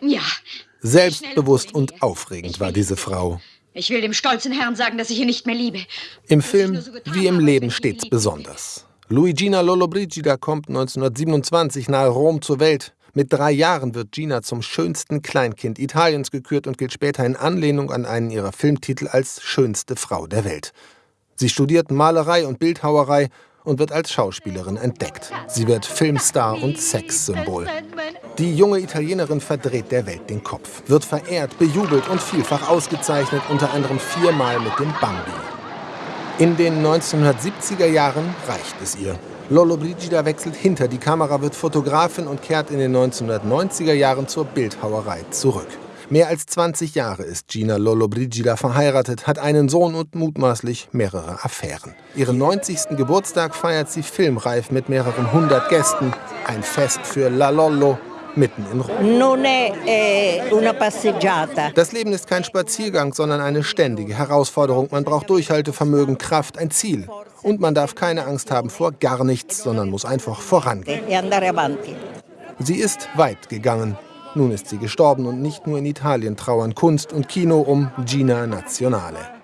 Ja. Selbstbewusst und aufregend war diese Frau. Ich will dem stolzen Herrn sagen, dass ich ihn nicht mehr liebe. Im Film wie im Leben stets besonders. Luigina Lollobrigida kommt 1927 nahe Rom zur Welt. Mit drei Jahren wird Gina zum schönsten Kleinkind Italiens gekürt und gilt später in Anlehnung an einen ihrer Filmtitel als schönste Frau der Welt. Sie studiert Malerei und Bildhauerei und wird als Schauspielerin entdeckt. Sie wird Filmstar und Sexsymbol. Die junge Italienerin verdreht der Welt den Kopf, wird verehrt, bejubelt und vielfach ausgezeichnet, unter anderem viermal mit dem Bambi. In den 1970er Jahren reicht es ihr. Lolo Brigida wechselt hinter die Kamera, wird Fotografin und kehrt in den 1990er Jahren zur Bildhauerei zurück. Mehr als 20 Jahre ist Gina Lollobrigida verheiratet, hat einen Sohn und mutmaßlich mehrere Affären. Ihren 90. Geburtstag feiert sie filmreif mit mehreren hundert Gästen. Ein Fest für La Lollo mitten in Rom. Das Leben ist kein Spaziergang, sondern eine ständige Herausforderung. Man braucht Durchhaltevermögen, Kraft, ein Ziel. Und man darf keine Angst haben vor gar nichts, sondern muss einfach vorangehen. E sie ist weit gegangen. Nun ist sie gestorben und nicht nur in Italien trauern Kunst und Kino um Gina Nazionale.